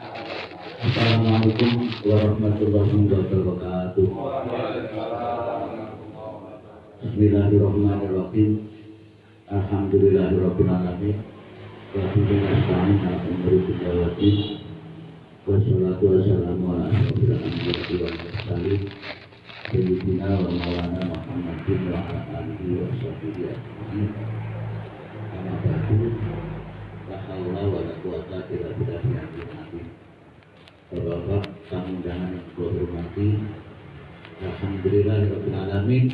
Assalamualaikum warahmatullahi wabarakatuh. Bismillahirrahmanirrahim. Alhamdulillahirabbil alamin. Wa bihi nasta'in ala umuri dunya wa din. Wassalatu wassalamu ala asyrofil anbiya'i wal mursalin. Sayyidina wa maulana Muhammadin wa ala alihi wa sahbihi ajma'in. Amma ba'du. La haula wa la undangan yang saya hormati, Alhamdulillah Rabbil Alamin.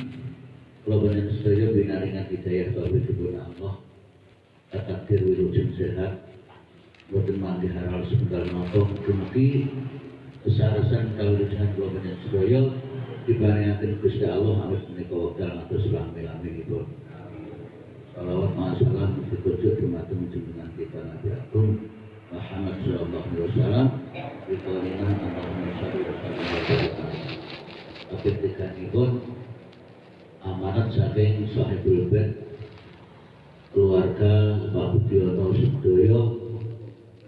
Kalau banyak sedaya binaringan hidayah Bapak Ibu Allah. Takdir wilujeng sehat. Boten mandi haral sebentar nonton Dumugi kesarasan kalau banyak sedaya Dibandingkan Gusti Allah Amit menikah wakil atau selami amin ibu Salawat ma'asalam Dikujuk dumateng junjungan kita Nabi Agung Akhir tiga pun amanat saking bed keluarga Pak Budiono Sedoyo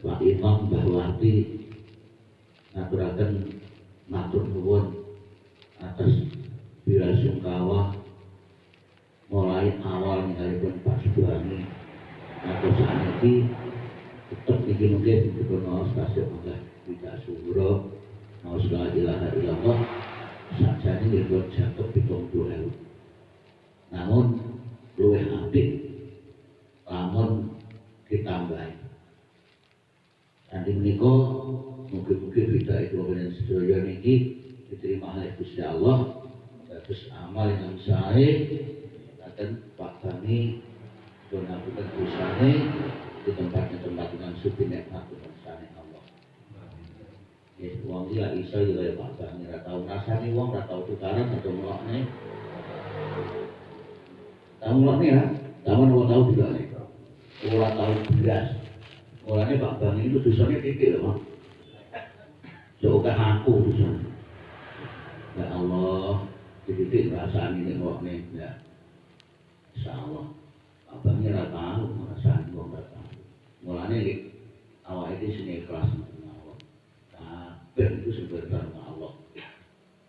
Pak Imam Mbah Wati ngaturaken matur nuwun atas bila sungkawa mulai awal ninggalipun Pak Subhani atau saat ini tetap iki mungkin mau stasiun mangga tidak suwura mau segala ilaha illallah sajane dipun jatuh pitung puluh ewu. Namun luwih apik lamun ditambahi. Nanti menika mungkin-mungkin kita itu dengan sedaya niki diterima oleh Gusti Allah terus amal yang sae akan Pak Bani donakan dosane di tempatnya tempat dengan nikmat dengan sani Allah. Ya, uang dia iso ya Pak Bani ora tau rasane wong ora tau tukaran atau melokne. Tahu melokne ya? Tahu wong tahu juga nih. Ora tahu beras. Mulane Pak Bani itu dosanya titik loh, Pak. Coba aku dosanya. Ya Allah, titik rasane nek melokne ya. Insyaallah. Abangnya ora tahu, wong ora tahu. Mulane iki awak itu sini sama Allah. Kabeh itu sumber karena Allah.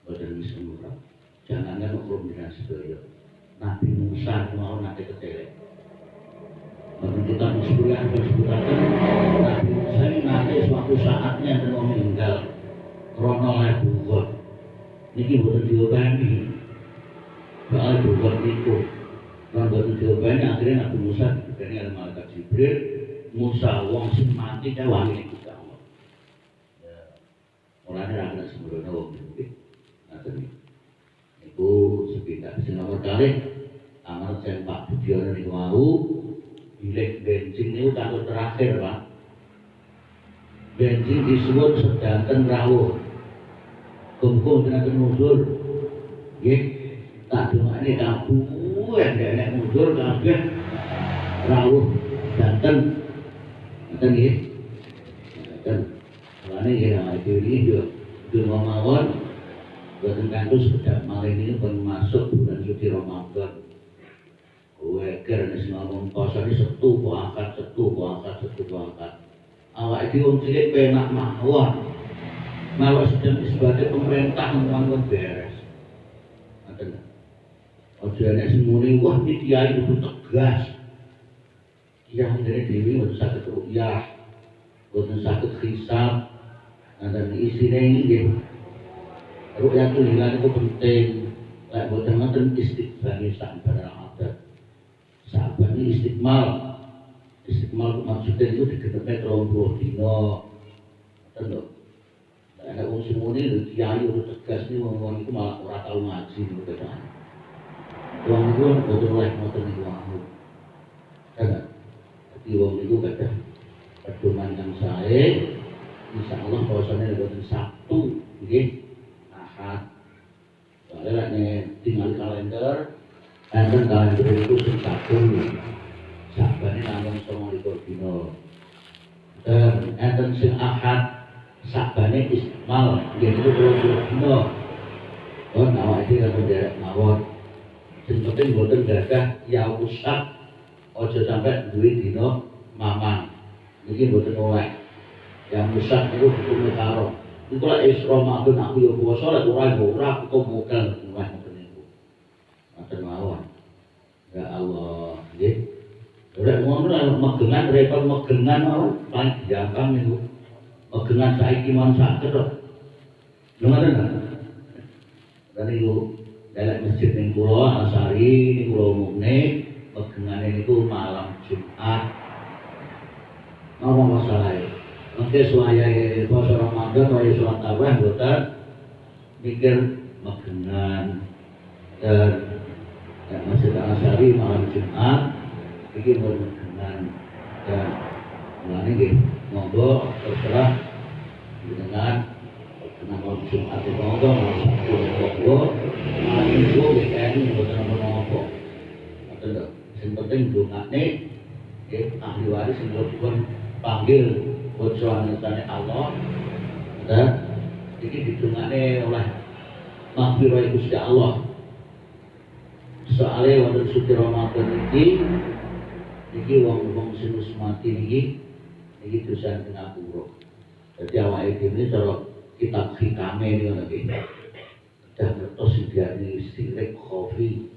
Boten bisa murah. Jangan kan ukur dengan sedaya. Nabi Musa mau nanti ketelek. Kalau kita disebutkan disebutkan Nabi Musa ini nanti suatu saatnya dan meninggal. Krono lebuwot. Niki boten diobani. Soal buwot itu. Kalau boten diobani akhirnya Nabi Musa diberi oleh malaikat Jibril Musa wong sing mati kae wali Gusti Allah. Ya. Mulane ra ana sembrono wong iki. Ngaten. Iku sekitar sing nomor kali amal sing Pak Budiono niku mau bilik bensin niku kanggo terakhir, Pak. Bensin disuwun sedanten rawuh. Kumpul tenaga mundur. Nggih. Tak dongane kabeh enek mundur kabeh rawuh danten Ngoten nggih. Ngoten. Mulane ya iki yo dungo mawon boten kantos sekedap malih ini pun masuk bulan suci Ramadan. Weker nek ngomong poso iki setu kok angkat setu kok angkat setu kok angkat. Awak iki wong cilik penak mawon. Malah sedang sebagai pemerintah membangun beres. Ngoten. Ojo nek sing muni wah iki kiai kudu tegas. Yang dari dewi boten sakit rukyah boten sakit hisab. Dan isinya ini rukyah itu hilang itu penting. Lek boten ngoten istiqbal sabar adat sabar ini istiqmal. Istiqmal maksudnya itu digenepnya terlalu puluh dino tentu ada wong simuni lho kiai udah tegas nih wong itu malah ora tau ngaji nih udah Wong itu boten lek ngoten niku di wong itu kada pedoman yang saya insya Allah bahwasannya buatan Sabtu nggih. Ahad. Soalnya nek tinggal kalender enten kalender itu sing Sabtu. Sabane namung 29 dina. Dan enten sing Ahad sabane istimal nggih itu 20 dina. Oh, nama itu kan derek mawon. Sing penting boten gadah ya usah ojo sampai duit dino mamang. Ini boten oleh. Yang besar itu hukumnya karo. Itu lah is Ramadan aku yo puasa lah ora ora aku kok modal ora ngoten niku. Ngoten mawon. Ya Allah nggih. Ora ngono lah megengan repot megengan mawon paling gampang niku. Megengan mon saged kok lho ngoten kan dan niku dalam masjid ning kula Asari niku kula umumne megengane niku malam Jumat. Apa masalahnya Mungkin suaya puasa Ramadan, suaya sholat tarawih, bukan mikir magenan dan ya, Masjid Al-Asyari malam Jumat ini magenan dan mulanya ini monggo terserah dengan malam Jumat itu monggo monggo malam Minggu weekend monggo monggo Betul, yang penting dungane ya, ahli waris yang pun panggil bocoran tanya Allah dan ini didungane oleh maghfirah Gusti Allah. Soalnya wonten suci Ramadan iki iki wong-wong sing wis mati iki iki dosa ngapura. Dadi awake dhewe cara kitab hikame ini ngono iki. Dan ngertos diarani sirik khofi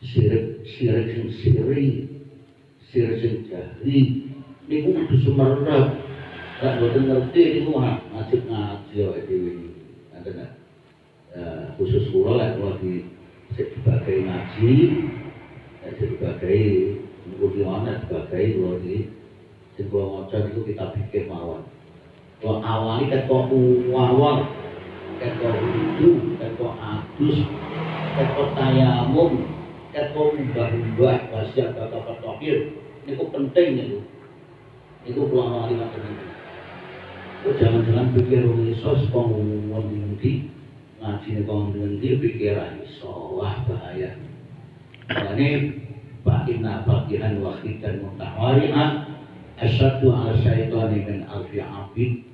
sirik sing siri sirik sing jahri niku kudu sumerep lek boten ngerti niku ngajib ngaji awake dhewe. Ngoten ya khusus kula lek kula di sebagai ngaji. Sebagai mungkin ana sebagai kula di sing kula maca niku kita pikir mawon. Kok awali kok awal kok itu kok adus kok tayamum kan kok mbah-mbah wasiat bapak terakhir niku penting itu. Pulang wali macam itu oh, jangan-jangan pikir orang iso wong ngendi ngaji nih kong ngendi pikir iso. Wah bahaya. Ini Inna bagian wakid dan mutawari'ah. Asyadu ala syaitani min alfi abid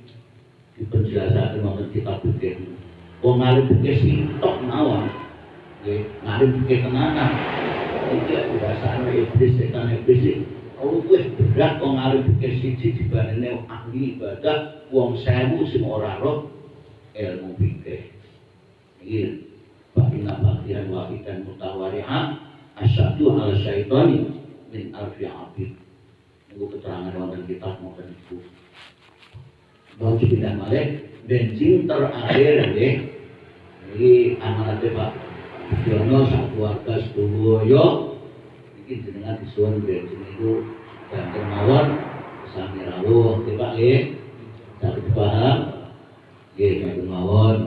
Di penjelasan nomor kita pikir Wong ngalim pikir sintok nawan Ngalim pikir tenanan Itu biasanya iblis, setan iblis. Kalau gue berat kok ngalim pikir siji dibandingnya ahli ibadah wong sewu sing ora roh ilmu pikir ini bakina bagian wahidan mutawari'ah asyadu ala syaitani min alfi abid. Ini keterangan wonten kitab maupun itu. Bang Cibidan Malik bensin terakhir ini amanatnya Pak Jono satu keluarga sedoyo iki jenengan disuwun bensin itu dan kemauan sami rawuh Pak nggih? Paham. Nggih mawon